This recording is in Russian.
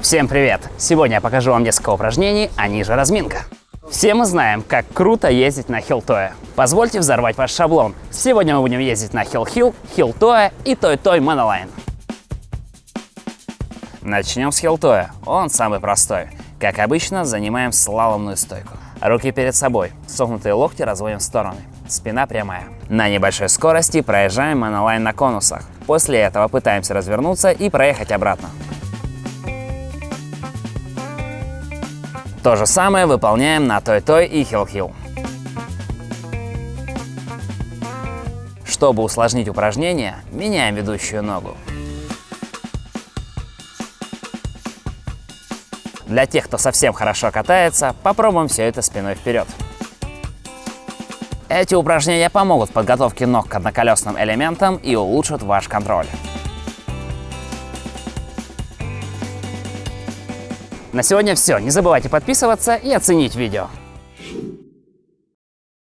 Всем привет! Сегодня я покажу вам несколько упражнений, а ниже разминка. Все мы знаем, как круто ездить на хилтое. Позвольте взорвать ваш шаблон. Сегодня мы будем ездить на хил-хил, хилтое и той-той монолайн. Начнем с хилтоя. Он самый простой. Как обычно, занимаем слаломную стойку. Руки перед собой, согнутые локти разводим в стороны. Спина прямая. На небольшой скорости проезжаем монолайн на конусах. После этого пытаемся развернуться и проехать обратно. То же самое выполняем на той-той и хил-хил. Чтобы усложнить упражнение, меняем ведущую ногу. Для тех, кто совсем хорошо катается, попробуем все это спиной вперед. Эти упражнения помогут в подготовке ног к одноколесным элементам и улучшат ваш контроль. На сегодня все. Не забывайте подписываться и оценить видео.